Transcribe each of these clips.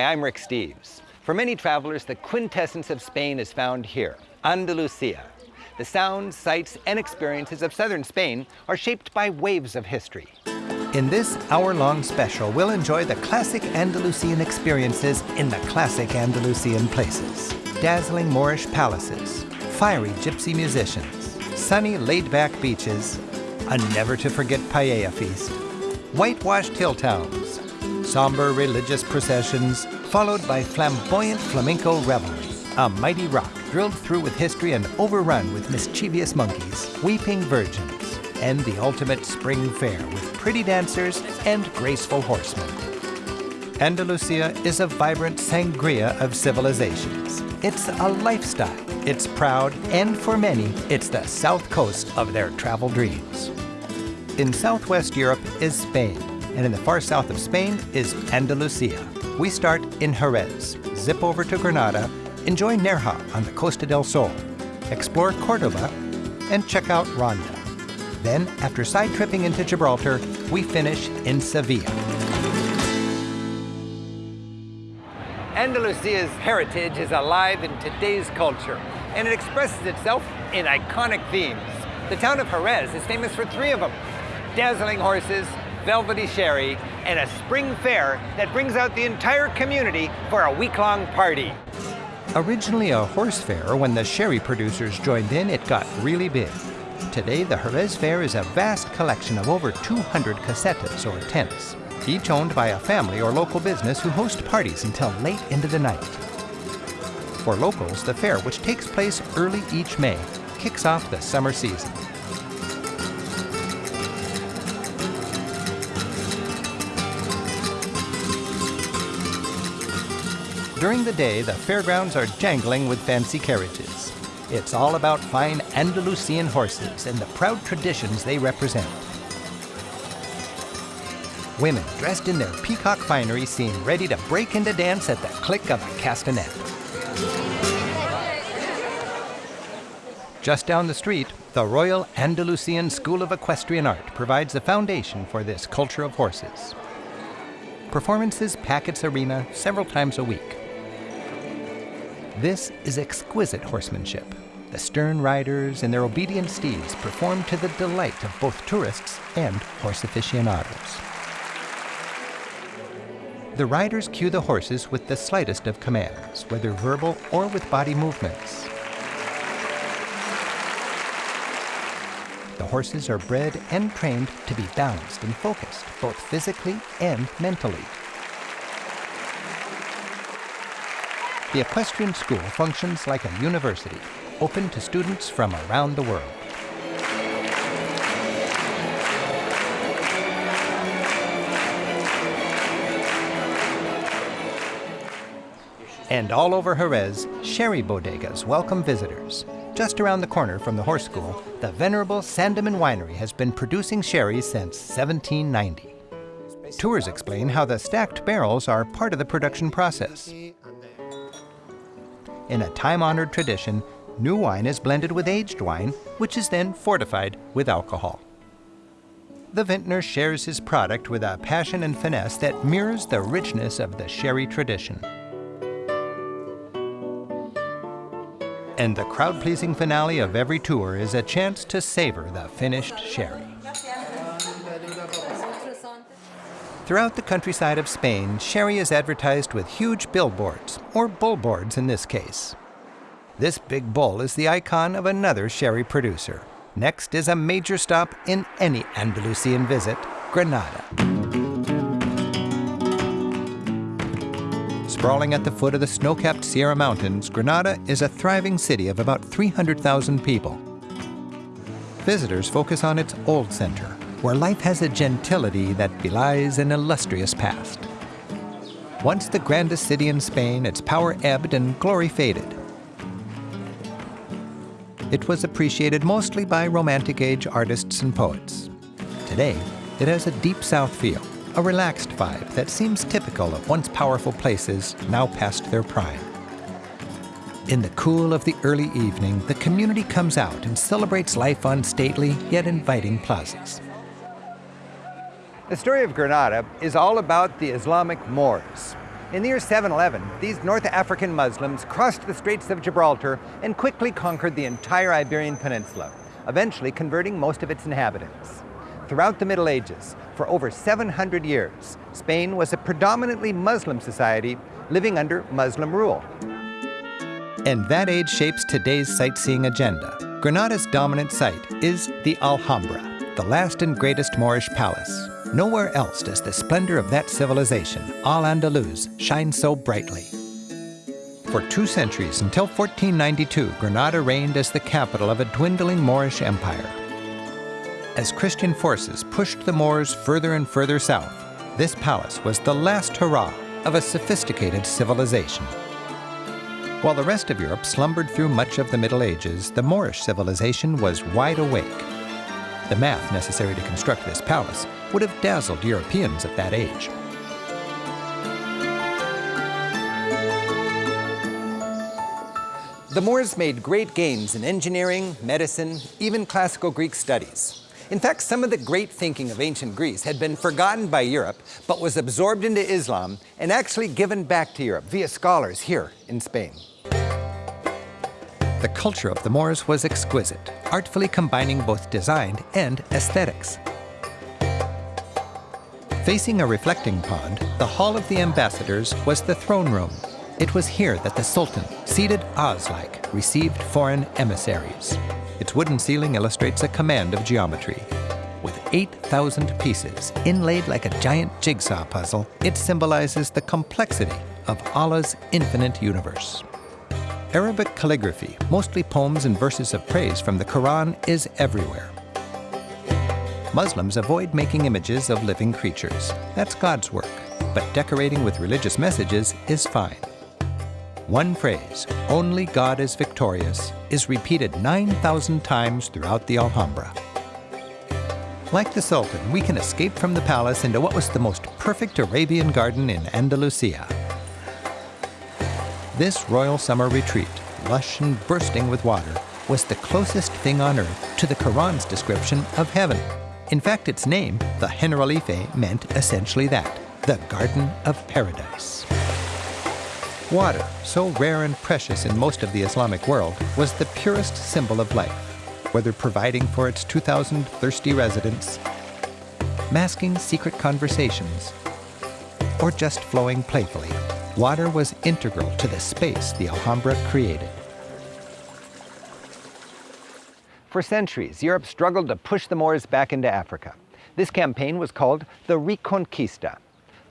Hi, I'm Rick Steves. For many travelers, the quintessence of Spain is found here, Andalusia. The sounds, sights, and experiences of southern Spain are shaped by waves of history. In this hour-long special, we'll enjoy the classic Andalusian experiences in the classic Andalusian places. Dazzling Moorish palaces, fiery gypsy musicians, sunny laid-back beaches, a never-to-forget paella feast, whitewashed hill towns, somber religious processions, followed by flamboyant flamenco revelry, a mighty rock drilled through with history and overrun with mischievous monkeys, weeping virgins, and the ultimate spring fair with pretty dancers and graceful horsemen. Andalusia is a vibrant sangria of civilizations. It's a lifestyle. It's proud, and for many, it's the south coast of their travel dreams. In southwest Europe is Spain, and in the far south of Spain is Andalusia. We start in Jerez, zip over to Granada, enjoy Nerja on the Costa del Sol, explore Cordoba, and check out Ronda. Then, after side tripping into Gibraltar, we finish in Sevilla. Andalusia's heritage is alive in today's culture, and it expresses itself in iconic themes. The town of Jerez is famous for three of them. Dazzling horses, velvety sherry, and a spring fair that brings out the entire community for a week-long party. Originally a horse fair, when the sherry producers joined in, it got really big. Today, the Jerez Fair is a vast collection of over 200 casetas, or tents, each owned by a family or local business who host parties until late into the night. For locals, the fair, which takes place early each May, kicks off the summer season. During the day, the fairgrounds are jangling with fancy carriages. It's all about fine Andalusian horses and the proud traditions they represent. Women dressed in their peacock finery seem ready to break into dance at the click of a castanet. Just down the street, the Royal Andalusian School of Equestrian Art provides the foundation for this culture of horses. Performances pack its arena several times a week. This is exquisite horsemanship. The stern riders and their obedient steeds perform to the delight of both tourists and horse aficionados. The riders cue the horses with the slightest of commands, whether verbal or with body movements. The horses are bred and trained to be balanced and focused, both physically and mentally. The equestrian school functions like a university, open to students from around the world. And all over Jerez, sherry bodegas welcome visitors. Just around the corner from the horse school, the venerable Sandeman Winery has been producing sherry since 1790. Tours explain how the stacked barrels are part of the production process. In a time-honored tradition, new wine is blended with aged wine, which is then fortified with alcohol. The vintner shares his product with a passion and finesse that mirrors the richness of the sherry tradition. And the crowd-pleasing finale of every tour is a chance to savor the finished sherry. Throughout the countryside of Spain, sherry is advertised with huge billboards, or bullboards in this case. This big bull is the icon of another sherry producer. Next is a major stop in any Andalusian visit, Granada. Sprawling at the foot of the snow-capped Sierra Mountains, Granada is a thriving city of about 300,000 people. Visitors focus on its old center, where life has a gentility that belies an illustrious past. Once the grandest city in Spain, its power ebbed and glory faded. It was appreciated mostly by Romantic Age artists and poets. Today, it has a deep South feel, a relaxed vibe that seems typical of once powerful places now past their prime. In the cool of the early evening, the community comes out and celebrates life on stately yet inviting plazas. The story of Granada is all about the Islamic Moors. In the year 711, these North African Muslims crossed the Straits of Gibraltar and quickly conquered the entire Iberian Peninsula, eventually converting most of its inhabitants. Throughout the Middle Ages, for over 700 years, Spain was a predominantly Muslim society living under Muslim rule. And that age shapes today's sightseeing agenda. Granada's dominant site is the Alhambra, the last and greatest Moorish palace, Nowhere else does the splendor of that civilization, Al-Andalus, shine so brightly. For two centuries, until 1492, Granada reigned as the capital of a dwindling Moorish empire. As Christian forces pushed the Moors further and further south, this palace was the last hurrah of a sophisticated civilization. While the rest of Europe slumbered through much of the Middle Ages, the Moorish civilization was wide awake. The math necessary to construct this palace would have dazzled Europeans at that age. The Moors made great gains in engineering, medicine, even classical Greek studies. In fact, some of the great thinking of ancient Greece had been forgotten by Europe, but was absorbed into Islam and actually given back to Europe via scholars here in Spain. The culture of the Moors was exquisite, artfully combining both design and aesthetics. Facing a reflecting pond, the Hall of the Ambassadors was the throne room. It was here that the Sultan, seated Oz-like, received foreign emissaries. Its wooden ceiling illustrates a command of geometry. With 8,000 pieces, inlaid like a giant jigsaw puzzle, it symbolizes the complexity of Allah's infinite universe. Arabic calligraphy, mostly poems and verses of praise from the Quran, is everywhere. Muslims avoid making images of living creatures. That's God's work. But decorating with religious messages is fine. One phrase, only God is victorious, is repeated 9,000 times throughout the Alhambra. Like the Sultan, we can escape from the palace into what was the most perfect Arabian garden in Andalusia. This royal summer retreat, lush and bursting with water, was the closest thing on earth to the Quran's description of heaven. In fact, its name, the Generalife, meant essentially that, the Garden of Paradise. Water, so rare and precious in most of the Islamic world, was the purest symbol of life, whether providing for its 2,000 thirsty residents, masking secret conversations, or just flowing playfully water was integral to the space the Alhambra created. For centuries, Europe struggled to push the Moors back into Africa. This campaign was called the Reconquista.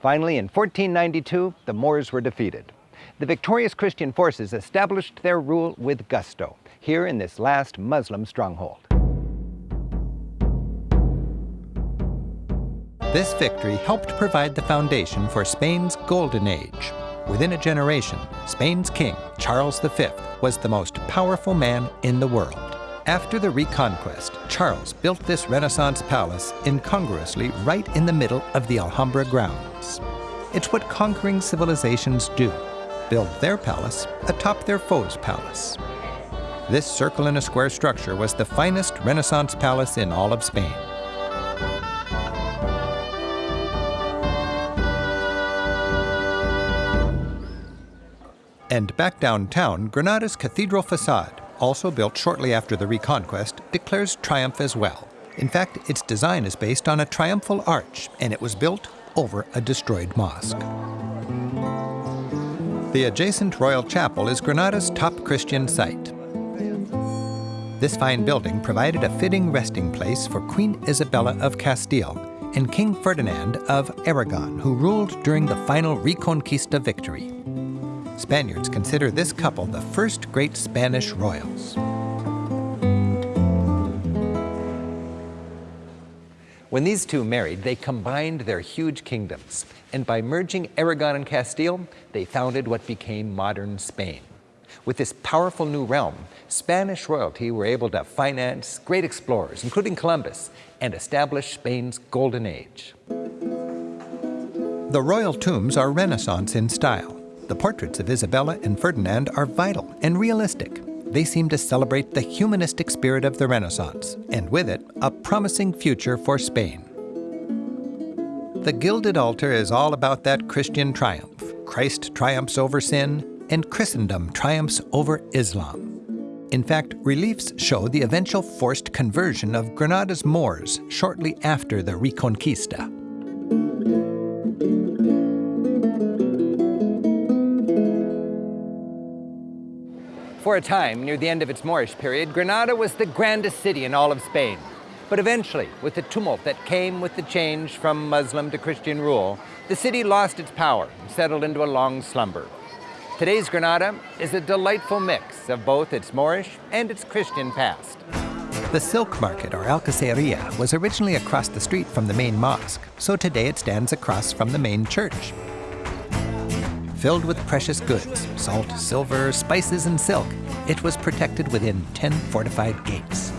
Finally, in 1492, the Moors were defeated. The victorious Christian forces established their rule with gusto, here in this last Muslim stronghold. This victory helped provide the foundation for Spain's Golden Age, Within a generation, Spain's king, Charles V, was the most powerful man in the world. After the Reconquest, Charles built this Renaissance palace incongruously right in the middle of the Alhambra grounds. It's what conquering civilizations do, build their palace atop their foe's palace. This circle in a square structure was the finest Renaissance palace in all of Spain. And back downtown, Granada's cathedral facade, also built shortly after the Reconquest, declares triumph as well. In fact, its design is based on a triumphal arch, and it was built over a destroyed mosque. The adjacent Royal Chapel is Granada's top Christian site. This fine building provided a fitting resting place for Queen Isabella of Castile and King Ferdinand of Aragon, who ruled during the final Reconquista victory. Spaniards consider this couple the first great Spanish royals. When these two married, they combined their huge kingdoms, and by merging Aragon and Castile, they founded what became modern Spain. With this powerful new realm, Spanish royalty were able to finance great explorers, including Columbus, and establish Spain's golden age. The royal tombs are Renaissance in style. The portraits of Isabella and Ferdinand are vital and realistic. They seem to celebrate the humanistic spirit of the Renaissance, and with it, a promising future for Spain. The gilded altar is all about that Christian triumph, Christ triumphs over sin and Christendom triumphs over Islam. In fact, reliefs show the eventual forced conversion of Granada's Moors shortly after the Reconquista. For a time, near the end of its Moorish period, Granada was the grandest city in all of Spain. But eventually, with the tumult that came with the change from Muslim to Christian rule, the city lost its power and settled into a long slumber. Today's Granada is a delightful mix of both its Moorish and its Christian past. The Silk Market, or Alcaceria, was originally across the street from the main mosque, so today it stands across from the main church. Filled with precious goods, salt, silver, spices, and silk, it was protected within 10 fortified gates.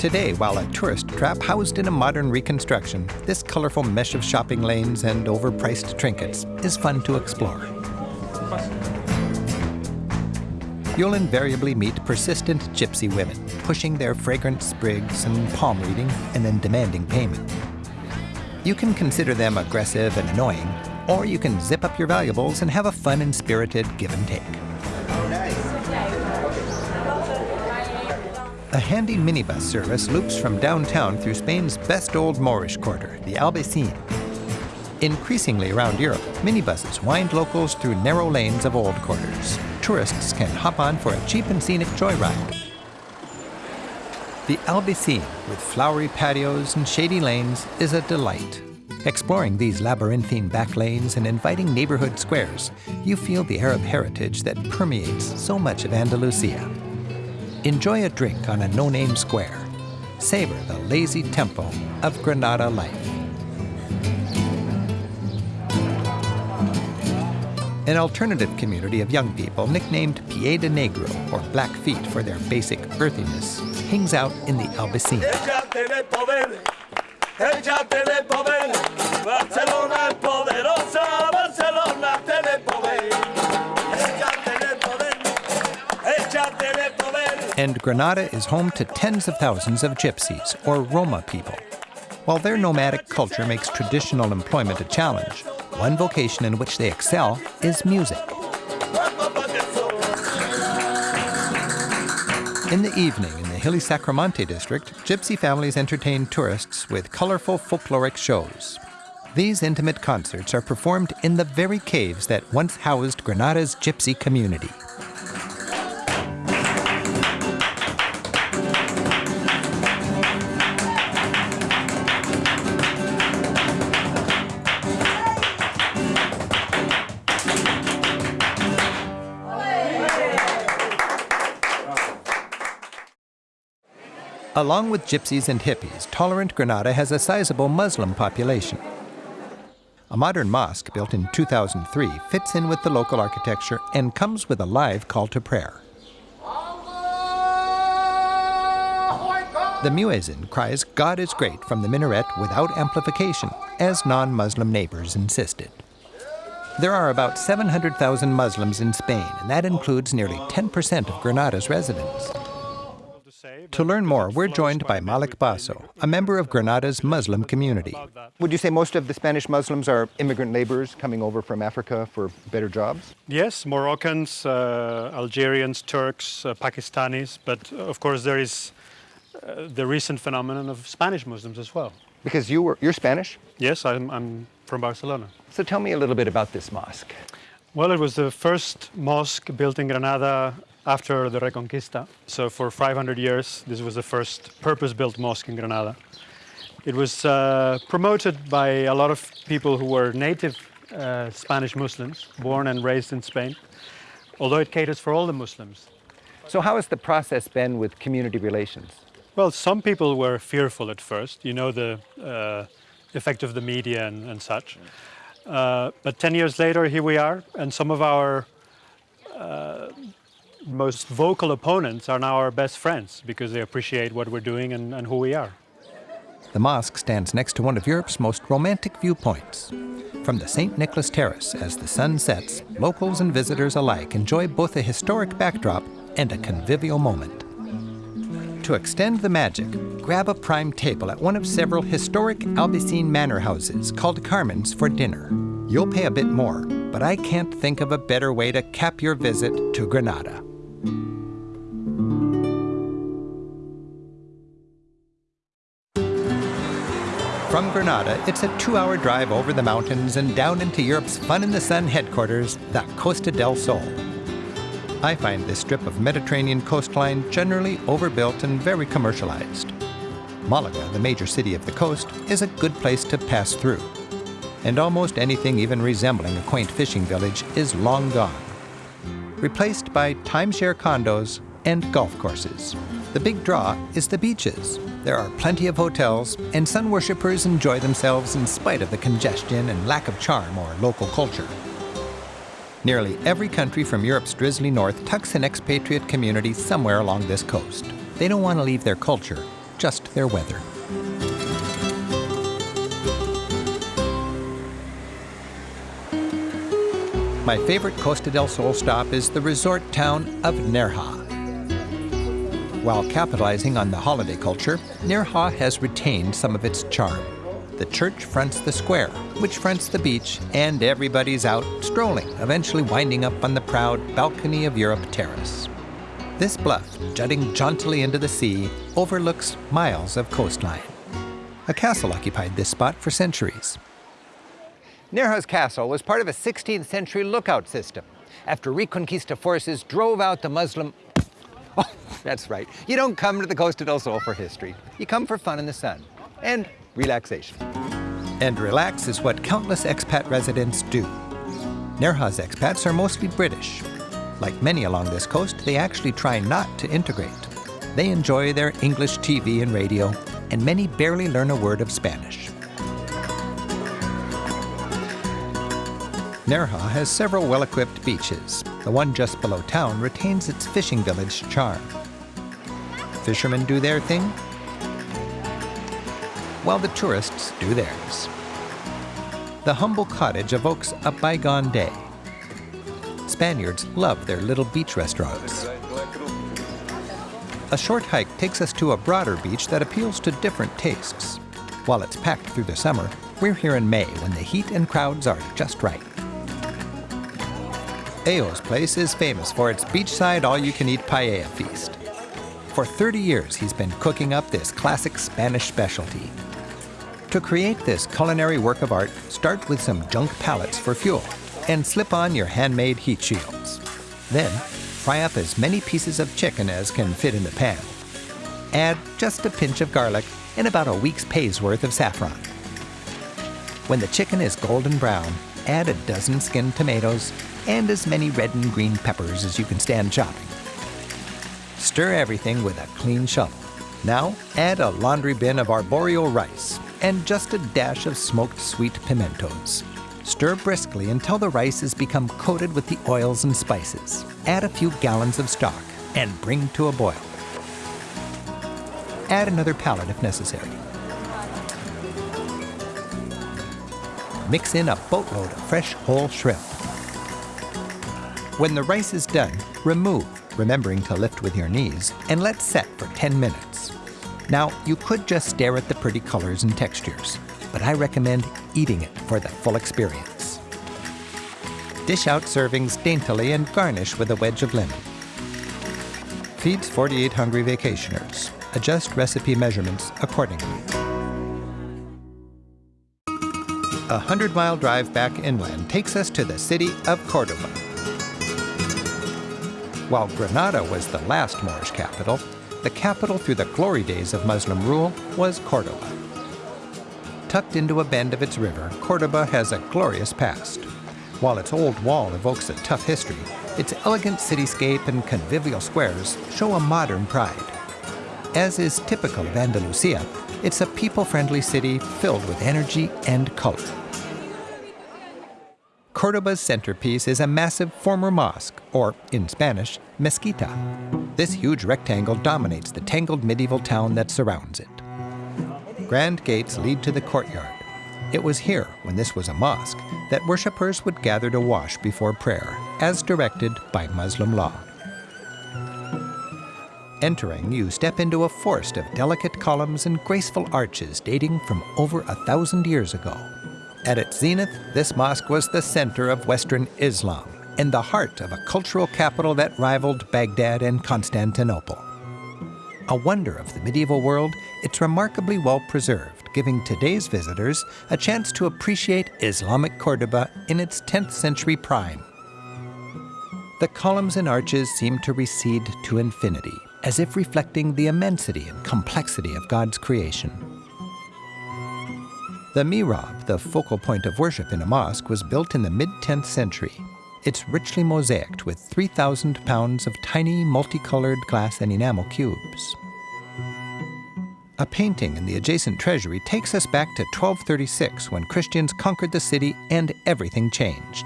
Today, while a tourist trap housed in a modern reconstruction, this colorful mesh of shopping lanes and overpriced trinkets is fun to explore. You'll invariably meet persistent gypsy women, pushing their fragrant sprigs and palm reading and then demanding payment. You can consider them aggressive and annoying, or you can zip up your valuables and have a fun and spirited give and take. A handy minibus service loops from downtown through Spain's best old Moorish quarter, the Albaycin. Increasingly around Europe, minibuses wind locals through narrow lanes of old quarters. Tourists can hop on for a cheap and scenic joyride. The Albaycin, with flowery patios and shady lanes, is a delight. Exploring these labyrinthine back lanes and inviting neighborhood squares, you feel the Arab heritage that permeates so much of Andalusia. Enjoy a drink on a no-name square. Savor the lazy tempo of Granada life. An alternative community of young people nicknamed Pie de Negro, or Black Feet for their basic earthiness, hangs out in the And Granada is home to tens of thousands of gypsies, or Roma people. While their nomadic culture makes traditional employment a challenge, one vocation in which they excel is music. In the evening, hilly Sacromonte district, gypsy families entertain tourists with colorful folkloric shows. These intimate concerts are performed in the very caves that once housed Granada's gypsy community. Along with gypsies and hippies, tolerant Granada has a sizable Muslim population. A modern mosque built in 2003 fits in with the local architecture and comes with a live call to prayer. The muezzin cries God is great from the minaret without amplification, as non-Muslim neighbors insisted. There are about 700,000 Muslims in Spain, and that includes nearly 10% of Granada's residents. To learn more, we're joined by Malik Basso, a member of Granada's Muslim community. Would you say most of the Spanish Muslims are immigrant laborers coming over from Africa for better jobs? Yes, Moroccans, uh, Algerians, Turks, uh, Pakistanis, but of course there is uh, the recent phenomenon of Spanish Muslims as well. Because you were, you're Spanish? Yes, I'm, I'm from Barcelona. So tell me a little bit about this mosque. Well, it was the first mosque built in Granada after the Reconquista. So for 500 years, this was the first purpose-built mosque in Granada. It was uh, promoted by a lot of people who were native uh, Spanish Muslims, born and raised in Spain, although it caters for all the Muslims. So how has the process been with community relations? Well, some people were fearful at first, you know, the uh, effect of the media and, and such. Uh, but 10 years later, here we are, and some of our uh, most vocal opponents are now our best friends because they appreciate what we're doing and, and who we are. The mosque stands next to one of Europe's most romantic viewpoints. From the St. Nicholas Terrace, as the sun sets, locals and visitors alike enjoy both a historic backdrop and a convivial moment. To extend the magic, grab a prime table at one of several historic Albaycin manor houses called Carmen's for dinner. You'll pay a bit more, but I can't think of a better way to cap your visit to Granada. From Granada, it's a two hour drive over the mountains and down into Europe's Fun in the Sun headquarters, the Costa del Sol. I find this strip of Mediterranean coastline generally overbuilt and very commercialized. Malaga, the major city of the coast, is a good place to pass through. And almost anything even resembling a quaint fishing village is long gone, replaced by timeshare condos and golf courses. The big draw is the beaches. There are plenty of hotels, and sun worshippers enjoy themselves in spite of the congestion and lack of charm or local culture. Nearly every country from Europe's drizzly north tucks an expatriate community somewhere along this coast. They don't want to leave their culture, just their weather. My favorite Costa del Sol stop is the resort town of Nerja. While capitalizing on the holiday culture, Nerja has retained some of its charm. The church fronts the square, which fronts the beach, and everybody's out strolling, eventually winding up on the proud Balcony of Europe terrace. This bluff, jutting jauntily into the sea, overlooks miles of coastline. A castle occupied this spot for centuries. Nerja's castle was part of a 16th century lookout system after Reconquista forces drove out the Muslim. Oh, that's right. You don't come to the Costa del Sol for history. You come for fun in the sun and relaxation. And relax is what countless expat residents do. Nerja's expats are mostly British. Like many along this coast, they actually try not to integrate. They enjoy their English TV and radio, and many barely learn a word of Spanish. Nerja has several well-equipped beaches. The one just below town retains its fishing village charm. Fishermen do their thing, while the tourists do theirs. The humble cottage evokes a bygone day. Spaniards love their little beach restaurants. A short hike takes us to a broader beach that appeals to different tastes. While it's packed through the summer, we're here in May when the heat and crowds are just right. Ayo's place is famous for its beachside all-you-can-eat paella feast. For 30 years, he's been cooking up this classic Spanish specialty. To create this culinary work of art, start with some junk pallets for fuel and slip on your handmade heat shields. Then, fry up as many pieces of chicken as can fit in the pan. Add just a pinch of garlic and about a week's pay's worth of saffron. When the chicken is golden brown, add a dozen skinned tomatoes and as many red and green peppers as you can stand chopping. Stir everything with a clean shovel. Now add a laundry bin of Arborio rice and just a dash of smoked sweet pimentos. Stir briskly until the rice has become coated with the oils and spices. Add a few gallons of stock and bring to a boil. Add another pallet if necessary. Mix in a boatload of fresh whole shrimp. When the rice is done, remove, remembering to lift with your knees, and let set for 10 minutes. Now, you could just stare at the pretty colors and textures, but I recommend eating it for the full experience. Dish out servings daintily and garnish with a wedge of lemon. Feeds 48 hungry vacationers. Adjust recipe measurements accordingly. A 100-mile drive back inland takes us to the city of Cordoba. While Granada was the last Moorish capital, the capital through the glory days of Muslim rule was Cordoba. Tucked into a bend of its river, Cordoba has a glorious past. While its old wall evokes a tough history, its elegant cityscape and convivial squares show a modern pride. As is typical of Andalusia, it's a people-friendly city filled with energy and color. Cordoba's centerpiece is a massive former mosque, or in Spanish, mezquita. This huge rectangle dominates the tangled medieval town that surrounds it. Grand gates lead to the courtyard. It was here, when this was a mosque, that worshippers would gather to wash before prayer, as directed by Muslim law. Entering, you step into a forest of delicate columns and graceful arches dating from over a thousand years ago. At its zenith, this mosque was the center of Western Islam and the heart of a cultural capital that rivaled Baghdad and Constantinople. A wonder of the medieval world, it's remarkably well preserved, giving today's visitors a chance to appreciate Islamic Cordoba in its 10th century prime. The columns and arches seem to recede to infinity, as if reflecting the immensity and complexity of God's creation. The mihrab, the focal point of worship in a mosque, was built in the mid 10th century. It's richly mosaicked with 3,000 pounds of tiny multicolored glass and enamel cubes. A painting in the adjacent treasury takes us back to 1236 when Christians conquered the city and everything changed.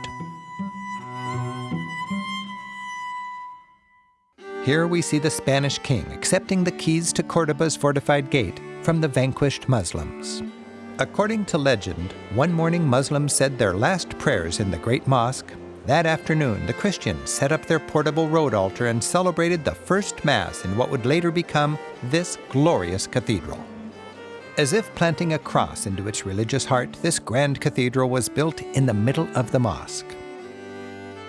Here we see the Spanish king accepting the keys to Cordoba's fortified gate from the vanquished Muslims. According to legend, one morning Muslims said their last prayers in the great mosque. That afternoon, the Christians set up their portable road altar and celebrated the first Mass in what would later become this glorious cathedral. As if planting a cross into its religious heart, this grand cathedral was built in the middle of the mosque.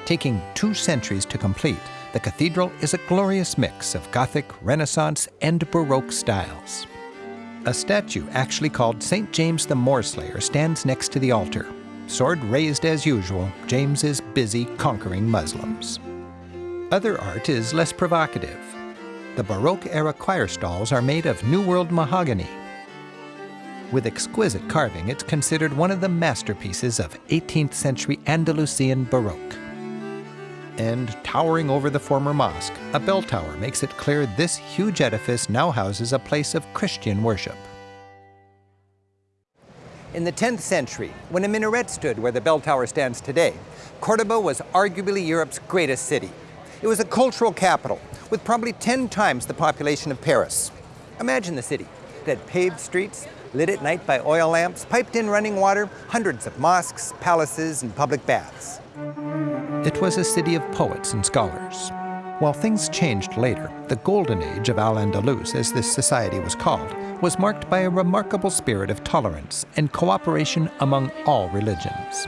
Taking two centuries to complete, the cathedral is a glorious mix of Gothic, Renaissance, and Baroque styles. A statue actually called St. James the Moorslayer stands next to the altar. Sword raised as usual, James is busy conquering Muslims. Other art is less provocative. The Baroque-era choir stalls are made of New World mahogany. With exquisite carving, it's considered one of the masterpieces of 18th century Andalusian Baroque and towering over the former mosque, a bell tower makes it clear this huge edifice now houses a place of Christian worship. In the 10th century, when a minaret stood where the bell tower stands today, Cordoba was arguably Europe's greatest city. It was a cultural capital with probably 10 times the population of Paris. Imagine the city. It had paved streets, lit at night by oil lamps, piped in running water, hundreds of mosques, palaces, and public baths. It was a city of poets and scholars. While things changed later, the golden age of Al-Andalus, as this society was called, was marked by a remarkable spirit of tolerance and cooperation among all religions.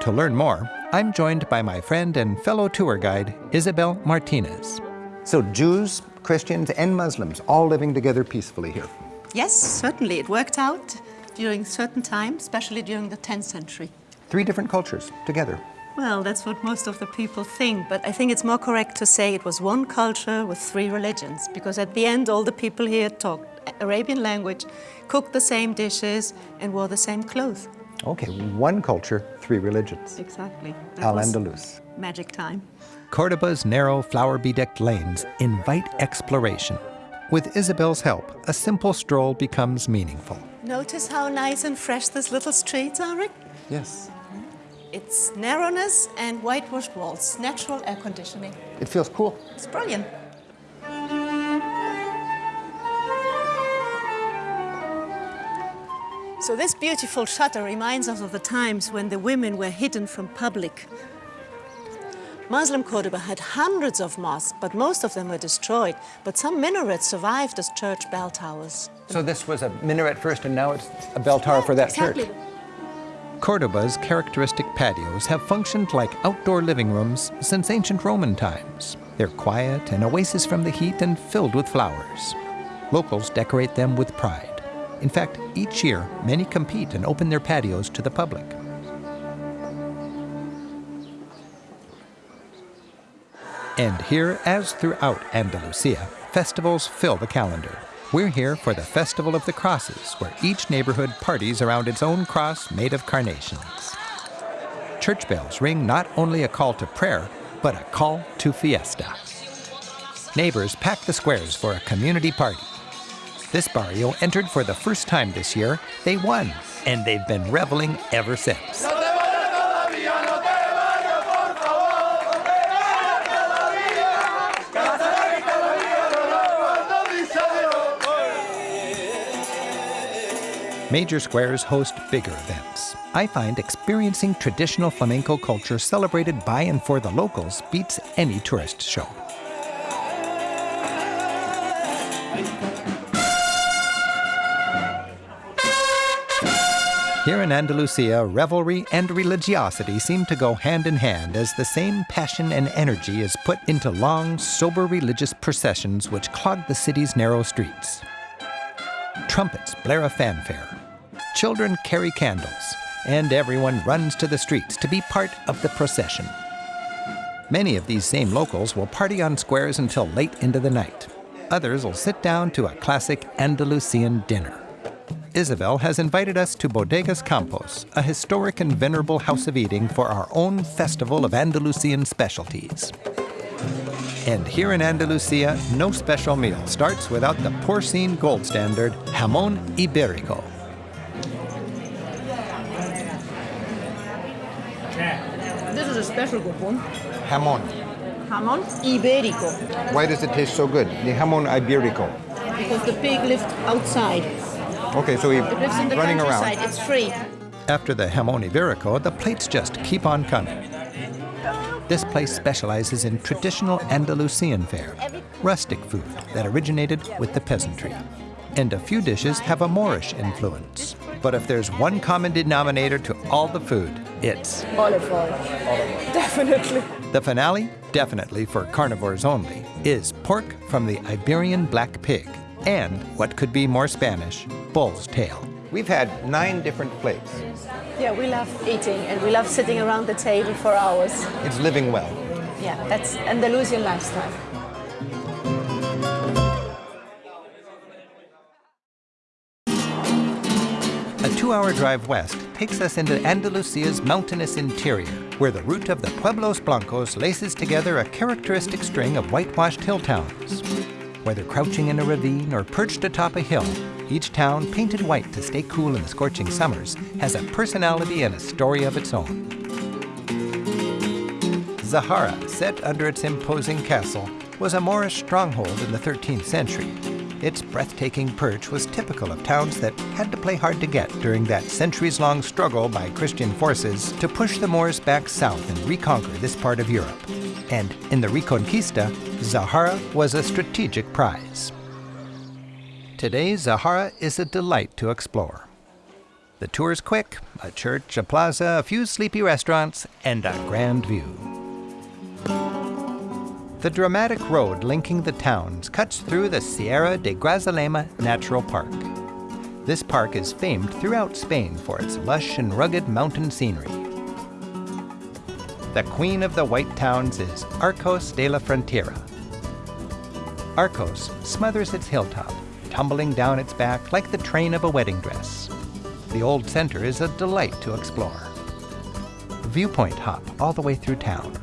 To learn more, I'm joined by my friend and fellow tour guide, Isabel Martinez. So Jews, Christians, and Muslims all living together peacefully here. Yes, certainly. It worked out during certain times, especially during the 10th century. Three different cultures together. Well, that's what most of the people think, but I think it's more correct to say it was one culture with three religions, because at the end, all the people here talked Arabian language, cooked the same dishes, and wore the same clothes. Okay, one culture, three religions. Exactly. Al-Andalus. Magic time. Cordoba's narrow, flower-bedecked lanes invite exploration. With Isabel's help, a simple stroll becomes meaningful. Notice how nice and fresh these little streets are, Rick? Yes. It's narrowness and whitewashed walls, natural air conditioning. It feels cool. It's brilliant. So this beautiful shutter reminds us of the times when the women were hidden from public. Muslim Cordoba had hundreds of mosques, but most of them were destroyed. But some minarets survived as church bell towers. So this was a minaret first, and now it's a bell tower yeah, for that exactly. church. Cordoba's characteristic patios have functioned like outdoor living rooms since ancient Roman times. They're quiet, an oasis from the heat, and filled with flowers. Locals decorate them with pride. In fact, each year, many compete and open their patios to the public. And here, as throughout Andalusia, festivals fill the calendar. We're here for the Festival of the Crosses, where each neighborhood parties around its own cross made of carnations. Church bells ring not only a call to prayer, but a call to fiesta. Neighbors pack the squares for a community party. This barrio entered for the first time this year. They won, and they've been reveling ever since. Major squares host bigger events. I find experiencing traditional flamenco culture celebrated by and for the locals beats any tourist show. Here in Andalusia, revelry and religiosity seem to go hand in hand as the same passion and energy is put into long, sober religious processions which clog the city's narrow streets. Trumpets blare a fanfare, children carry candles, and everyone runs to the streets to be part of the procession. Many of these same locals will party on squares until late into the night. Others will sit down to a classic Andalusian dinner. Isabel has invited us to Bodegas Campos, a historic and venerable house of eating for our own festival of Andalusian specialties. And here in Andalusia, no special meal starts without the porcine gold standard, jamón ibérico. This is special good. Jamón. Jamón ibérico, Why does it taste so good? The jamón ibérico. because the pig lives outside. Okay, so he It lives in the running countryside. around. It's free. After the jamón ibérico, the plates just keep on coming. This place specializes in traditional Andalusian fare, rustic food that originated with the peasantry. And a few dishes have a Moorish influence. But if there's one common denominator to all the food, it's Olive oil. Definitely. the finale, definitely for carnivores only, is pork from the Iberian black pig, and what could be more Spanish, bull's tail. We've had nine different plates. Yeah, we love eating and we love sitting around the table for hours. It's living well. Yeah, that's Andalusian lifestyle. A two hour drive west takes us into Andalusia's mountainous interior, where the route of the Pueblos Blancos laces together a characteristic string of whitewashed hill towns. Whether crouching in a ravine or perched atop a hill, each town, painted white to stay cool in the scorching summers, has a personality and a story of its own. Zahara, set under its imposing castle, was a Moorish stronghold in the 13th century. Its breathtaking perch was typical of towns that had to play hard to get during that centuries long struggle by Christian forces to push the Moors back south and reconquer this part of Europe. And in the Reconquista, Zahara was a strategic prize. Today, Zahara is a delight to explore. The tour's quick a church, a plaza, a few sleepy restaurants, and a grand view. The dramatic road linking the towns cuts through the Sierra de Grazalema Natural Park. This park is famed throughout Spain for its lush and rugged mountain scenery. The queen of the white towns is Arcos de la Frontera. Arcos smothers its hilltop, tumbling down its back like the train of a wedding dress. The old center is a delight to explore. Viewpoint hop all the way through town.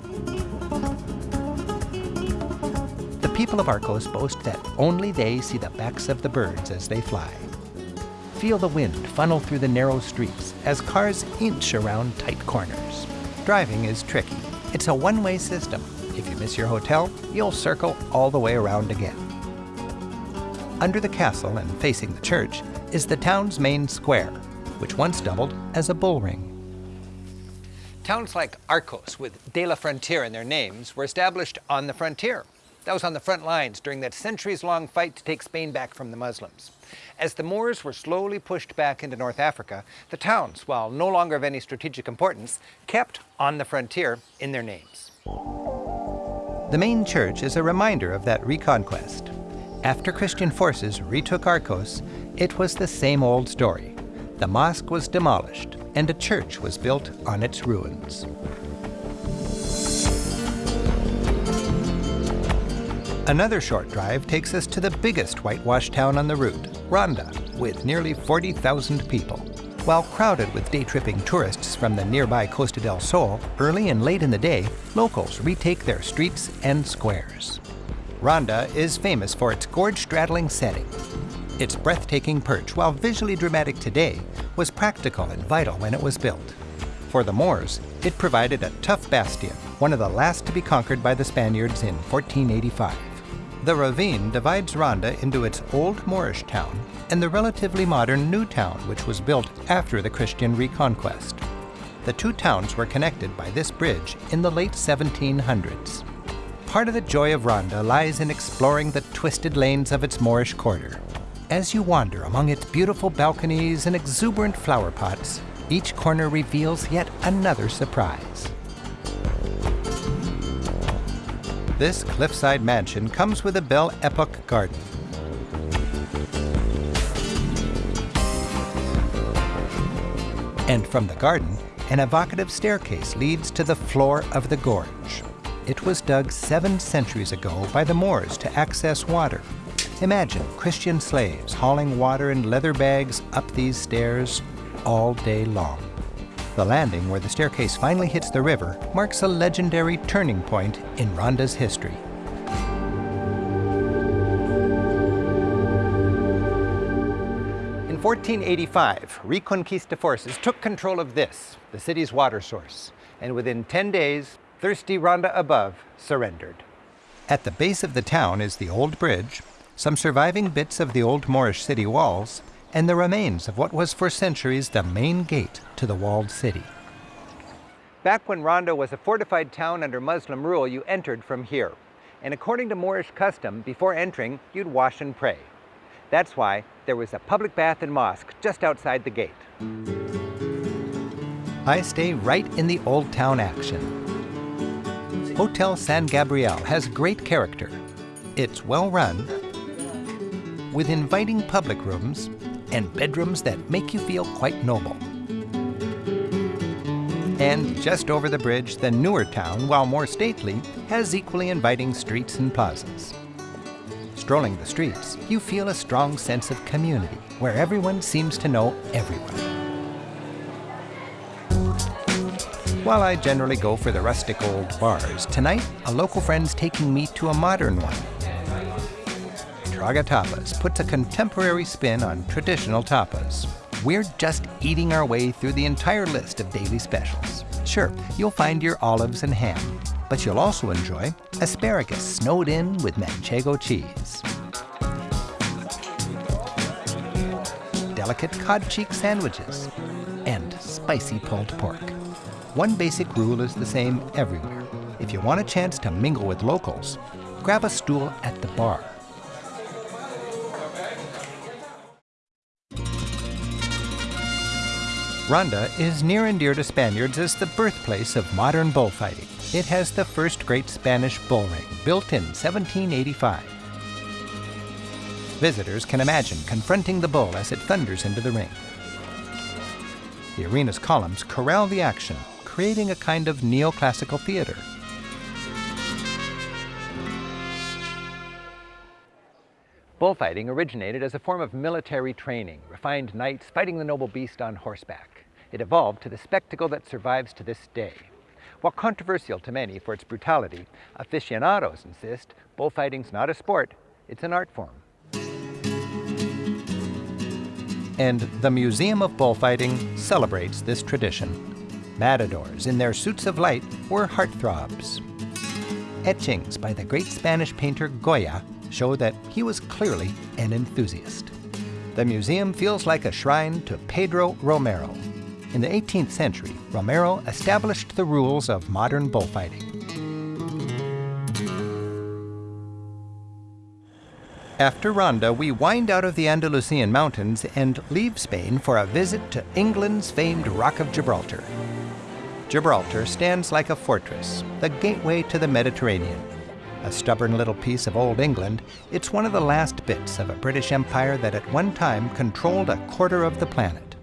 People of Arcos boast that only they see the backs of the birds as they fly. Feel the wind funnel through the narrow streets as cars inch around tight corners. Driving is tricky. It's a one-way system. If you miss your hotel, you'll circle all the way around again. Under the castle and facing the church is the town's main square, which once doubled as a bullring. Towns like Arcos, with De La Frontera in their names, were established on the frontier. That was on the front lines during that centuries long fight to take Spain back from the Muslims. As the Moors were slowly pushed back into North Africa, the towns, while no longer of any strategic importance, kept on the frontier in their names. The main church is a reminder of that reconquest. After Christian forces retook Arcos, it was the same old story. The mosque was demolished and a church was built on its ruins. Another short drive takes us to the biggest whitewashed town on the route, Ronda, with nearly 40,000 people. While crowded with day-tripping tourists from the nearby Costa del Sol, early and late in the day, locals retake their streets and squares. Ronda is famous for its gorge-straddling setting. Its breathtaking perch, while visually dramatic today, was practical and vital when it was built. For the Moors, it provided a tough bastion, one of the last to be conquered by the Spaniards in 1485. The ravine divides Ronda into its old Moorish town and the relatively modern new town which was built after the Christian reconquest. The two towns were connected by this bridge in the late 1700s. Part of the joy of Ronda lies in exploring the twisted lanes of its Moorish quarter. As you wander among its beautiful balconies and exuberant flower pots, Each corner reveals yet another surprise. This cliffside mansion comes with a Belle Epoque garden. And from the garden, an evocative staircase leads to the floor of the gorge. It was dug seven centuries ago by the Moors to access water. Imagine Christian slaves hauling water in leather bags up these stairs all day long. The landing where the staircase finally hits the river marks a legendary turning point in Ronda's history. In 1485, Reconquista forces took control of this, the city's water source, and within 10 days, thirsty Ronda above surrendered. At the base of the town is the old bridge, some surviving bits of the old Moorish city walls, and the remains of what was for centuries the main gate to the walled city. Back when Ronda was a fortified town under Muslim rule, you entered from here. And according to Moorish custom, before entering, you'd wash and pray. That's why there was a public bath and mosque just outside the gate. I stay right in the old town action. Hotel San Gabriel has great character. It's well run, with inviting public rooms and bedrooms that make you feel quite noble. And just over the bridge, the newer town, while more stately, has equally inviting streets and plazas. Strolling the streets, you feel a strong sense of community, where everyone seems to know everyone. While I generally go for the rustic old bars, tonight a local friend's taking me to a modern one. Traga Tapas puts a contemporary spin on traditional tapas. We're just eating our way through the entire list of daily specials. Sure, you'll find your olives and ham, but you'll also enjoy asparagus snowed in with manchego cheese. Delicate cod cheek sandwiches, and spicy pulled pork. One basic rule is the same everywhere. If you want a chance to mingle with locals, grab a stool at the bar. Ronda is near and dear to Spaniards as the birthplace of modern bullfighting. It has the first great Spanish bull ring, built in 1785. Visitors can imagine confronting the bull as it thunders into the ring. The arena's columns corral the action, creating a kind of neoclassical theater. Bullfighting originated as a form of military training, refined knights fighting the noble beast on horseback. It evolved to the spectacle that survives to this day. While controversial to many for its brutality, aficionados insist bullfighting's not a sport, it's an art form. And the Museum of Bullfighting celebrates this tradition. Matadors in their suits of light were heartthrobs. Etchings by the great Spanish painter Goya show that he was clearly an enthusiast. The museum feels like a shrine to Pedro Romero. In the 18th century, Romero established the rules of modern bullfighting. After Ronda, we wind out of the Andalusian mountains and leave Spain for a visit to England's famed Rock of Gibraltar. Gibraltar stands like a fortress, the gateway to the Mediterranean. A stubborn little piece of old England, it's one of the last bits of a British Empire that at one time controlled a quarter of the planet.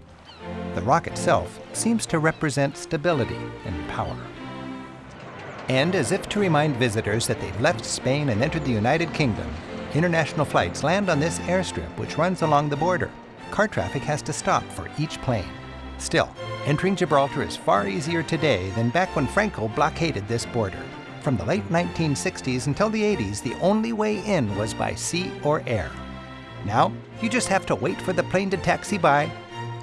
The rock itself seems to represent stability and power. And as if to remind visitors that they've left Spain and entered the United Kingdom, international flights land on this airstrip which runs along the border. Car traffic has to stop for each plane. Still, entering Gibraltar is far easier today than back when Franco blockaded this border. From the late 1960s until the 80s, the only way in was by sea or air. Now, you just have to wait for the plane to taxi by,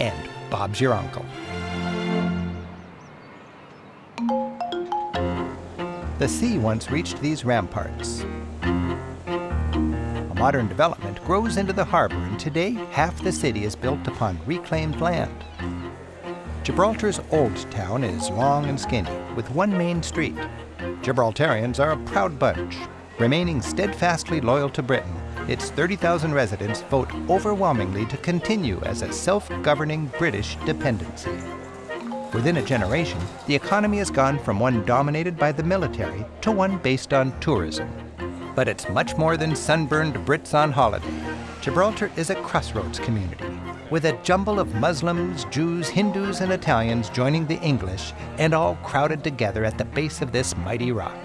and Bob's your uncle. The sea once reached these ramparts. A modern development grows into the harbor, and today half the city is built upon reclaimed land. Gibraltar's old town is long and skinny, with one main street. Gibraltarians are a proud bunch. Remaining steadfastly loyal to Britain, its 30,000 residents vote overwhelmingly to continue as a self-governing British dependency. Within a generation, the economy has gone from one dominated by the military to one based on tourism. But it's much more than sunburned Brits on holiday. Gibraltar is a crossroads community, with a jumble of Muslims, Jews, Hindus, and Italians joining the English, and all crowded together at the base of this mighty rock.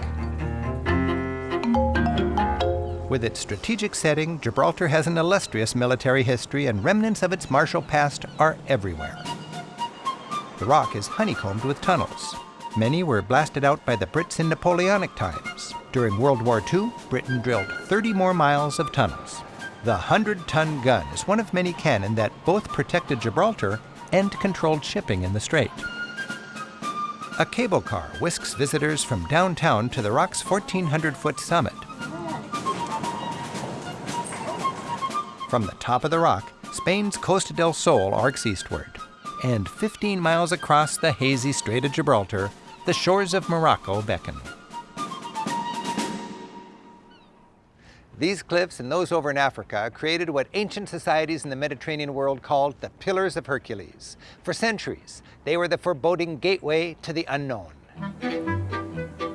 With its strategic setting, Gibraltar has an illustrious military history, and remnants of its martial past are everywhere. The rock is honeycombed with tunnels. Many were blasted out by the Brits in Napoleonic times. During World War II, Britain drilled 30 more miles of tunnels. The 100 ton gun is one of many cannon that both protected Gibraltar and controlled shipping in the strait. A cable car whisks visitors from downtown to the rock's 1,400 foot summit. From the top of the rock, Spain's Costa del Sol arcs eastward. And 15 miles across the hazy Strait of Gibraltar, the shores of Morocco beckon. These cliffs and those over in Africa created what ancient societies in the Mediterranean world called the Pillars of Hercules. For centuries, they were the foreboding gateway to the unknown.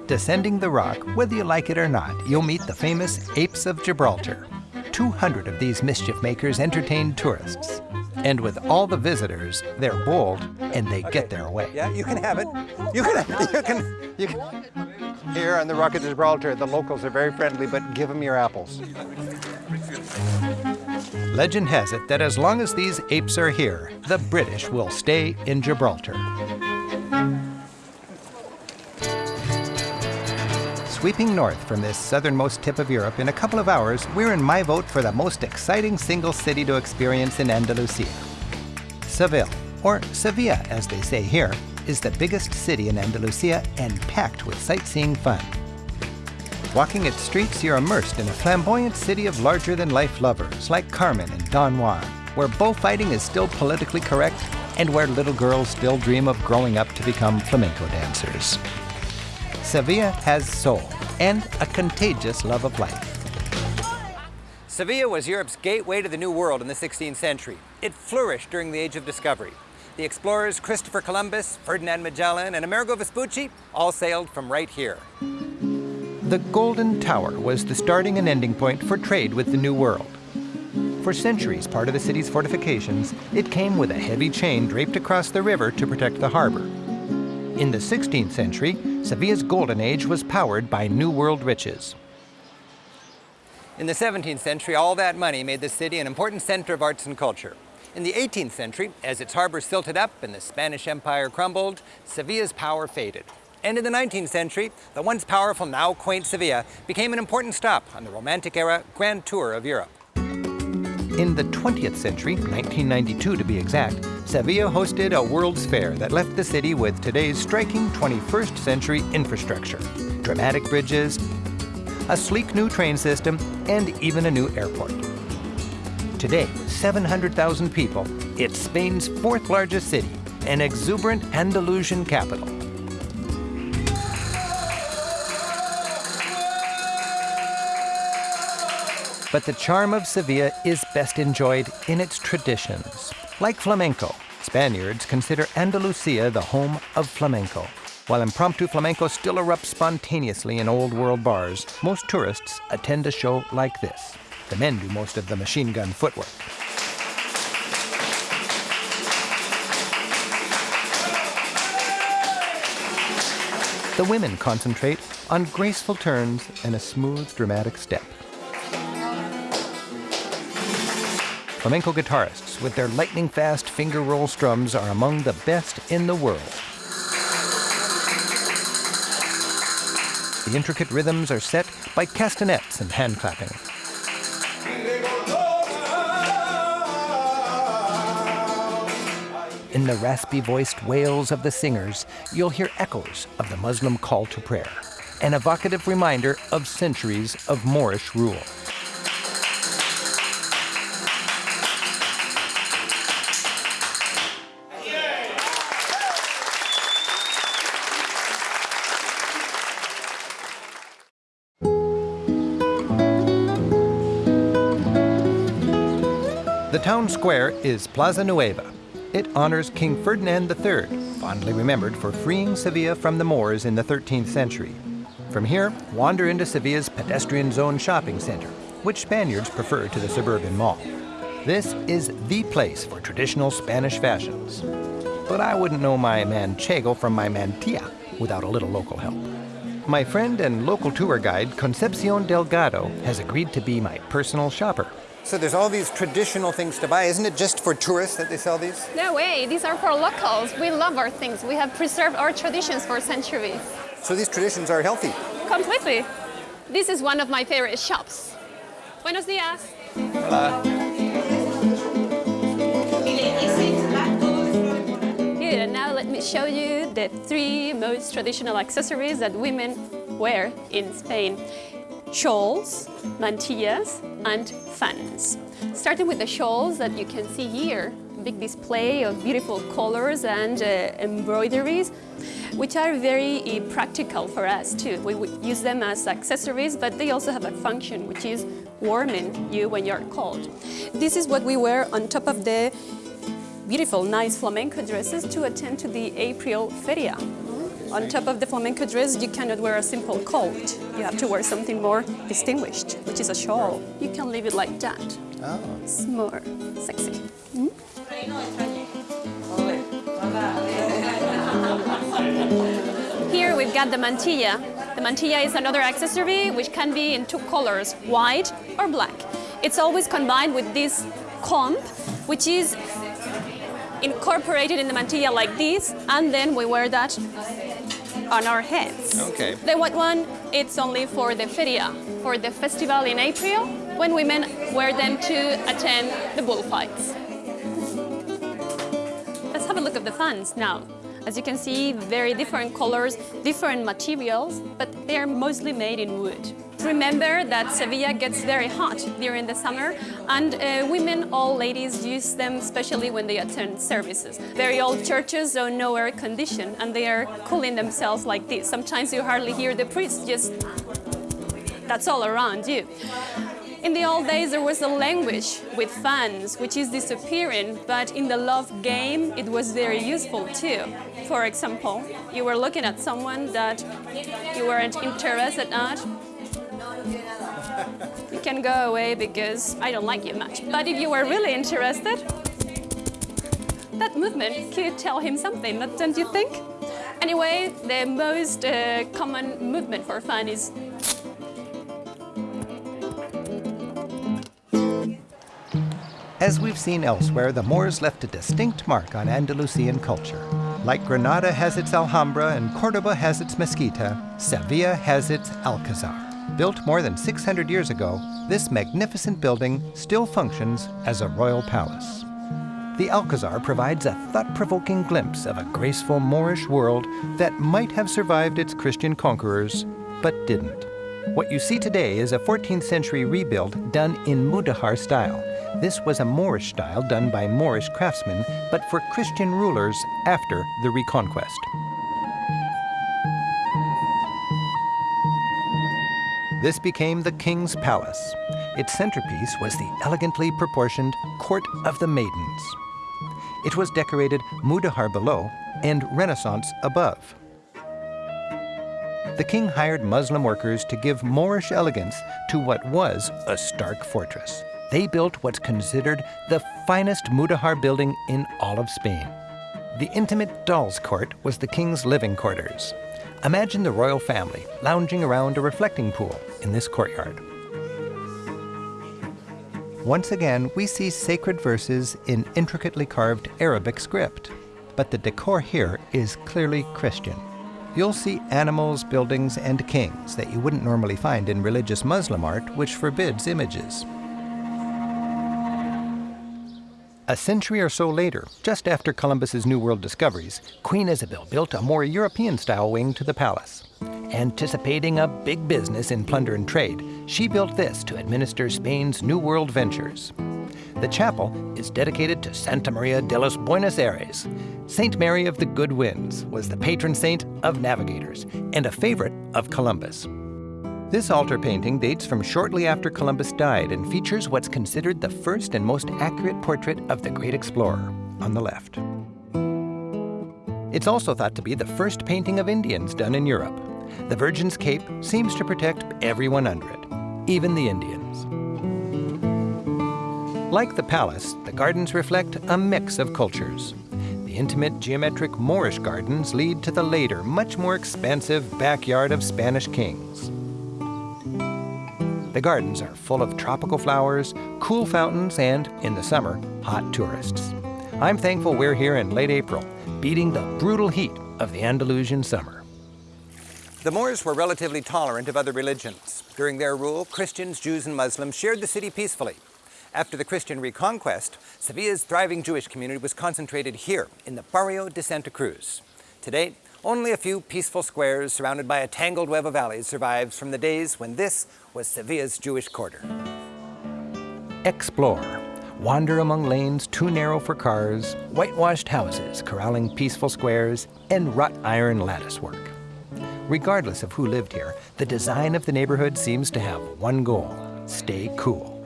Descending the rock, whether you like it or not, you'll meet the famous Apes of Gibraltar. 200 of these mischief makers entertain tourists. And with all the visitors, they're bold and they okay. get their way. Yeah, you can have it. You can, you can, you can. Here on the Rock of Gibraltar, the locals are very friendly, but give them your apples. Legend has it that as long as these apes are here, the British will stay in Gibraltar. Sweeping north from this southernmost tip of Europe, in a couple of hours, we're in my vote for the most exciting single city to experience in Andalusia. Seville, or Sevilla as they say here, is the biggest city in Andalusia and packed with sightseeing fun. Walking its streets, you're immersed in a flamboyant city of larger than life lovers like Carmen and Don Juan, where bullfighting is still politically correct and where little girls still dream of growing up to become flamenco dancers. Sevilla has soul and a contagious love of life. Sevilla was Europe's gateway to the New World in the 16th century. It flourished during the Age of Discovery. The explorers Christopher Columbus, Ferdinand Magellan, and Amerigo Vespucci all sailed from right here. The Golden Tower was the starting and ending point for trade with the New World. For centuries, part of the city's fortifications, it came with a heavy chain draped across the river to protect the harbor. In the 16th century, Sevilla's golden age was powered by New World riches. In the 17th century, all that money made the city an important center of arts and culture. In the 18th century, as its harbor silted up and the Spanish Empire crumbled, Sevilla's power faded. And in the 19th century, the once powerful, now quaint Sevilla became an important stop on the Romantic era Grand Tour of Europe. In the 20th century, 1992 to be exact, Sevilla hosted a World's Fair that left the city with today's striking 21st century infrastructure. Dramatic bridges, a sleek new train system, and even a new airport. Today, with 700,000 people, it's Spain's fourth largest city, an exuberant Andalusian capital. But the charm of Sevilla is best enjoyed in its traditions. Like flamenco, Spaniards consider Andalusia the home of flamenco. While impromptu flamenco still erupts spontaneously in old world bars, most tourists attend a show like this. The men do most of the machine gun footwork. The women concentrate on graceful turns and a smooth, dramatic step. Flamenco guitarists with their lightning fast finger roll strums are among the best in the world. The intricate rhythms are set by castanets and hand clapping. In the raspy voiced wails of the singers, you'll hear echoes of the Muslim call to prayer, an evocative reminder of centuries of Moorish rule. The town square is Plaza Nueva. It honors King Ferdinand III, fondly remembered for freeing Sevilla from the Moors in the 13th century. From here, wander into Sevilla's pedestrian zone shopping center, which Spaniards prefer to the suburban mall. This is the place for traditional Spanish fashions. But I wouldn't know my manchego from my mantilla without a little local help. My friend and local tour guide, Concepcion Delgado, has agreed to be my personal shopper. So there's all these traditional things to buy. Isn't it just for tourists that they sell these? No way, these are for locals. We love our things. We have preserved our traditions for centuries. So these traditions are healthy? Completely. This is one of my favorite shops. Buenos días. Hola. Good, and now let me show you the three most traditional accessories that women wear in Spain. Shawls, mantillas, and fans. Starting with the shawls that you can see here, big display of beautiful colors and uh, embroideries, which are very uh, practical for us too. We use them as accessories, but they also have a function, which is warming you when you're cold. This is what we wear on top of the beautiful, nice flamenco dresses to attend to the April Feria. On top of the flamenco dress, you cannot wear a simple coat. You have to wear something more distinguished, which is a shawl. You can leave it like that. Oh. It's more sexy. Hmm? Here we've got the mantilla. The mantilla is another accessory which can be in two colors, white or black. It's always combined with this comb, which is incorporated in the mantilla like this, and then we wear that on our heads. Okay. The white one, it's only for the feria, for the festival in April, when women wear them to attend the bullfights. Let's have a look at the fans now. As you can see, very different colors, different materials, but they are mostly made in wood. Remember that Sevilla gets very hot during the summer and uh, women, all ladies, use them especially when they attend services. Very old churches don't know air condition and they are cooling themselves like this. Sometimes you hardly hear the priest, just that's all around you. In the old days, there was a language with fans, which is disappearing, but in the love game, it was very useful too. For example, you were looking at someone that you weren't interested at, you can go away because I don't like you much. But if you were really interested, that movement could tell him something, don't you think? Anyway, the most uh, common movement for fun is As we've seen elsewhere, the Moors left a distinct mark on Andalusian culture. Like Granada has its Alhambra and Cordoba has its Mezquita, Sevilla has its Alcazar. Built more than 600 years ago, this magnificent building still functions as a royal palace. The Alcazar provides a thought-provoking glimpse of a graceful Moorish world that might have survived its Christian conquerors, but didn't. What you see today is a 14th century rebuild done in Mudejar style. This was a Moorish style done by Moorish craftsmen, but for Christian rulers after the Reconquest. This became the King's Palace. Its centerpiece was the elegantly proportioned Court of the Maidens. It was decorated Mudejar below and Renaissance above. The king hired Muslim workers to give Moorish elegance to what was a stark fortress. They built what's considered the finest Mudejar building in all of Spain. The intimate doll's court was the king's living quarters. Imagine the royal family lounging around a reflecting pool in this courtyard. Once again, we see sacred verses in intricately carved Arabic script, but the decor here is clearly Christian. You'll see animals, buildings, and kings that you wouldn't normally find in religious Muslim art, which forbids images. A century or so later, just after Columbus's New World discoveries, Queen Isabel built a more European-style wing to the palace. Anticipating a big business in plunder and trade, she built this to administer Spain's New World ventures. The chapel is dedicated to Santa Maria de los Buenos Aires. Saint Mary of the Good Winds was the patron saint of navigators and a favorite of Columbus. This altar painting dates from shortly after Columbus died and features what's considered the first and most accurate portrait of the great explorer. on the left. It's also thought to be the first painting of Indians done in Europe. The Virgin's cape seems to protect everyone under it, even the Indians. Like the palace, the gardens reflect a mix of cultures. The intimate geometric Moorish gardens lead to the later, much more expansive backyard of Spanish kings. The gardens are full of tropical flowers, cool fountains, and, in the summer, hot tourists. I'm thankful we're here in late April, beating the brutal heat of the Andalusian summer. The Moors were relatively tolerant of other religions. During their rule, Christians, Jews, and Muslims shared the city peacefully. After the Christian reconquest, Sevilla's thriving Jewish community was concentrated here in the Barrio de Santa Cruz. Today, only a few peaceful squares surrounded by a tangled web of alleys survives from the days when this was Sevilla's Jewish quarter. Explore. Wander among lanes too narrow for cars, whitewashed houses corralling peaceful squares, and wrought iron latticework. Regardless of who lived here, the design of the neighborhood seems to have one goal, stay cool.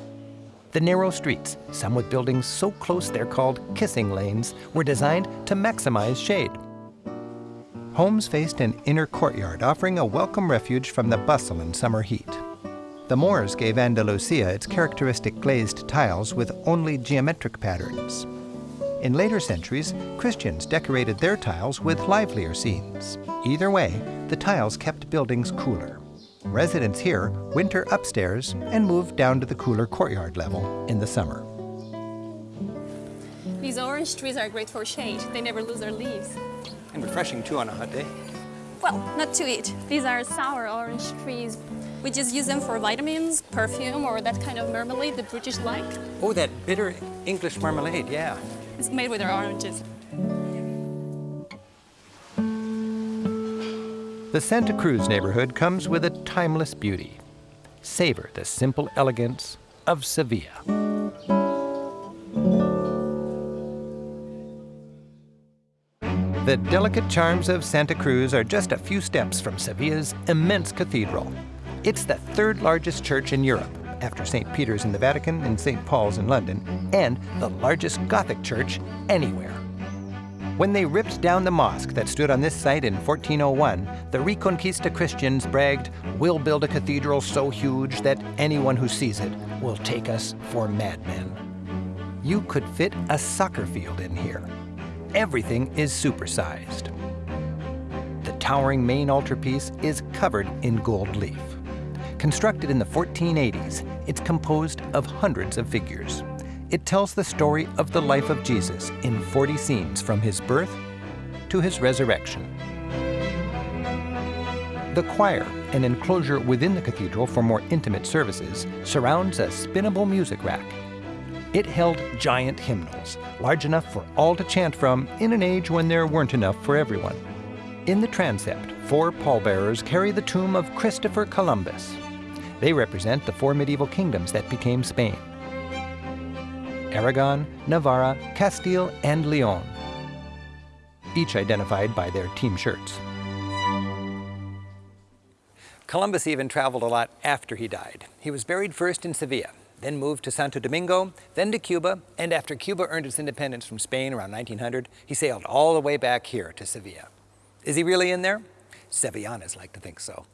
The narrow streets, some with buildings so close they're called kissing lanes, were designed to maximize shade. Homes faced an inner courtyard offering a welcome refuge from the bustle and summer heat. The Moors gave Andalusia its characteristic glazed tiles with only geometric patterns. In later centuries, Christians decorated their tiles with livelier scenes. Either way, the tiles kept buildings cooler. Residents here winter upstairs and move down to the cooler courtyard level in the summer. These orange trees are great for shade. They never lose their leaves. And refreshing too on a hot day. Well, not to eat. These are sour orange trees. We just use them for vitamins, perfume, or that kind of marmalade the British like. Oh, that bitter English marmalade, yeah. It's made with our oranges. The Santa Cruz neighborhood comes with a timeless beauty. Savor the simple elegance of Sevilla. The delicate charms of Santa Cruz are just a few steps from Sevilla's immense cathedral. It's the third largest church in Europe, after St. Peter's in the Vatican and St. Paul's in London, and the largest Gothic church anywhere. When they ripped down the mosque that stood on this site in 1401, the Reconquista Christians bragged, We'll build a cathedral so huge that anyone who sees it will take us for madmen. You could fit a soccer field in here. Everything is supersized. The towering main altarpiece is covered in gold leaf. Constructed in the 1480s, it's composed of hundreds of figures. It tells the story of the life of Jesus in 40 scenes from his birth to his resurrection. The choir, an enclosure within the cathedral for more intimate services, surrounds a spinnable music rack. It held giant hymnals, large enough for all to chant from in an age when there weren't enough for everyone. In the transept, four pallbearers carry the tomb of Christopher Columbus. They represent the four medieval kingdoms that became Spain. Aragon, Navarra, Castile, and Leon, each identified by their team shirts. Columbus even traveled a lot after he died. He was buried first in Sevilla, then moved to Santo Domingo, then to Cuba, and after Cuba earned its independence from Spain around 1900, he sailed all the way back here to Sevilla. Is he really in there? Sevillanas like to think so.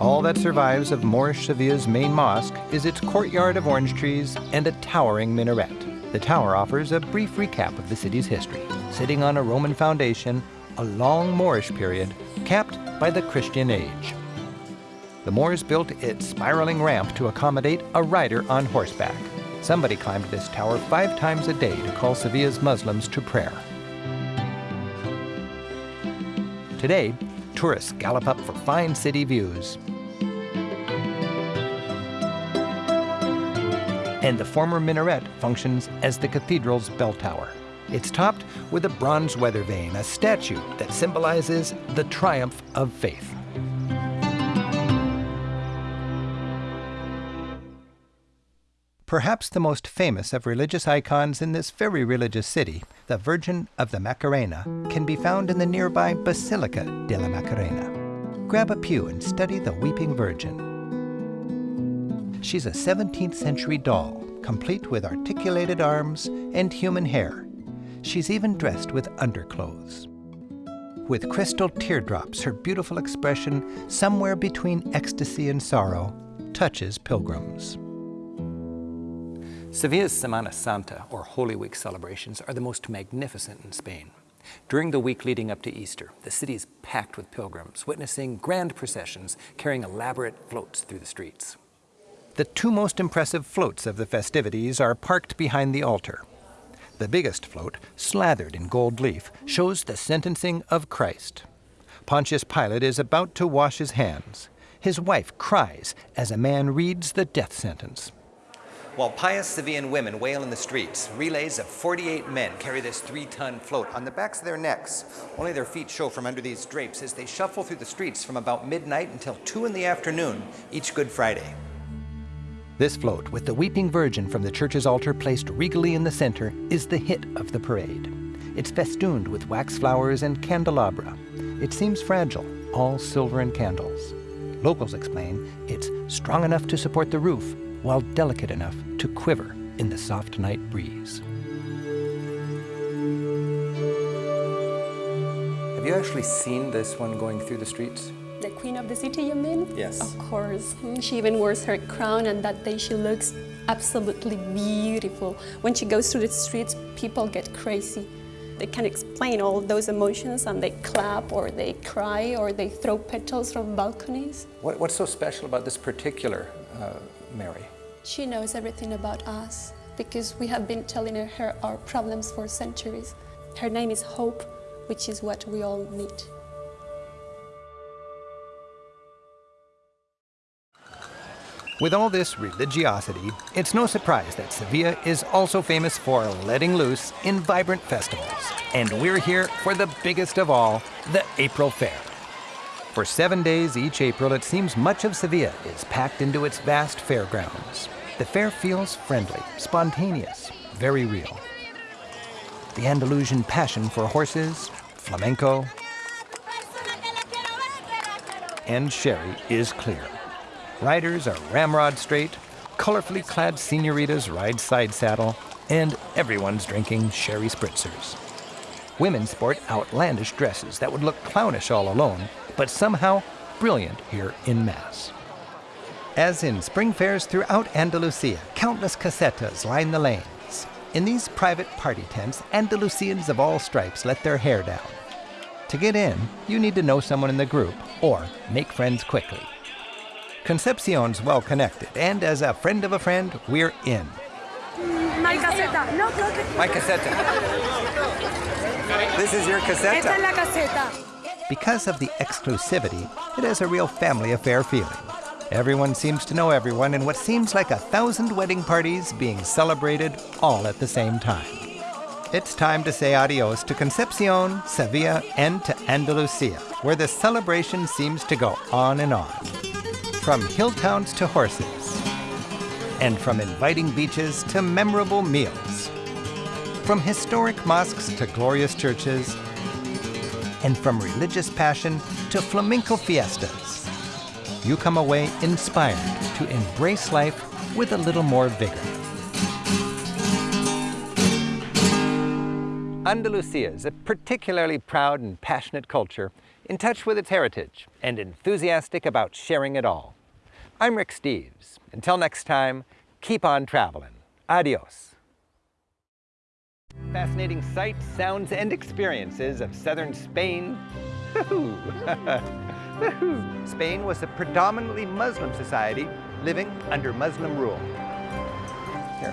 All that survives of Moorish Sevilla's main mosque is its courtyard of orange trees and a towering minaret. The tower offers a brief recap of the city's history, sitting on a Roman foundation, a long Moorish period, capped by the Christian age. The Moors built its spiraling ramp to accommodate a rider on horseback. Somebody climbed this tower five times a day to call Sevilla's Muslims to prayer. Today, tourists gallop up for fine city views. And the former minaret functions as the cathedral's bell tower. It's topped with a bronze weather vane, a statue that symbolizes the triumph of faith. Perhaps the most famous of religious icons in this very religious city, the Virgin of the Macarena, can be found in the nearby Basilica de la Macarena. Grab a pew and study the Weeping Virgin. She's a 17th century doll, complete with articulated arms and human hair. She's even dressed with underclothes. With crystal teardrops, her beautiful expression, somewhere between ecstasy and sorrow, touches pilgrims. Sevilla's Semana Santa, or Holy Week celebrations, are the most magnificent in Spain. During the week leading up to Easter, the city is packed with pilgrims, witnessing grand processions carrying elaborate floats through the streets. The two most impressive floats of the festivities are parked behind the altar. The biggest float, slathered in gold leaf, shows the sentencing of Christ. Pontius Pilate is about to wash his hands. His wife cries as a man reads the death sentence. While pious Sevillan women wail in the streets, relays of 48 men carry this three-ton float on the backs of their necks. Only their feet show from under these drapes as they shuffle through the streets from about midnight until 2 in the afternoon each Good Friday. This float, with the Weeping Virgin from the church's altar placed regally in the center, is the hit of the parade. It's festooned with wax flowers and candelabra. It seems fragile, all silver and candles. Locals explain it's strong enough to support the roof, while delicate enough to quiver in the soft night breeze. Have you actually seen this one going through the streets? The queen of the city, you mean? Yes. Of course. Mm, She even wears her crown, and that day she looks absolutely beautiful. When she goes through the streets, people get crazy. They can't explain all those emotions, and they clap, or they cry, or they throw petals from balconies. What, what's so special about this particular uh, Mary? She knows everything about us because we have been telling her our problems for centuries. Her name is Hope, which is what we all need. With all this religiosity, it's no surprise that Sevilla is also famous for letting loose in vibrant festivals. And we're here for the biggest of all, the April Fair. For seven days each April, it seems much of Sevilla is packed into its vast fairgrounds. The fair feels friendly, spontaneous, very real. The Andalusian passion for horses, flamenco, and sherry is clear. Riders are ramrod straight, colorfully clad senoritas ride side saddle, and everyone's drinking sherry spritzers. Women sport outlandish dresses that would look clownish all alone, but somehow brilliant here in Mass. As in spring fairs throughout Andalusia, countless casetas line the lanes. In these private party tents, Andalusians of all stripes let their hair down. To get in, you need to know someone in the group or make friends quickly. Concepcion's well connected, and as a friend of a friend, we're in. My caseta. No, creo que My caseta. This is your caseta. esta es la caseta. Because of the exclusivity, it has a real family affair feeling. Everyone seems to know everyone in what seems like a thousand wedding parties being celebrated all at the same time. It's time to say adios to Concepcion, Sevilla, and to Andalusia, where the celebration seems to go on and on. From hill towns to horses, and from inviting beaches to memorable meals, from historic mosques to glorious churches, and from religious passion to flamenco fiestas. You come away inspired to embrace life with a little more vigor. Andalusia is a particularly proud and passionate culture, in touch with its heritage and enthusiastic about sharing it all. I'm Rick Steves. Until next time, keep on traveling. Adios. Fascinating sights, sounds, and experiences of southern Spain. Woohoo! Woohoo! Spain was a predominantly Muslim society living under Muslim rule. Here,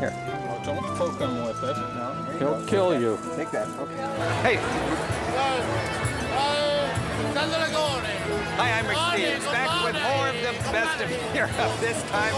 here. Well, don't poke him with it. No, He'll go. kill Take you. that. Take that. Okay. Hey, hi, I'm Rick Steves, back with more of the best of Europe. This time,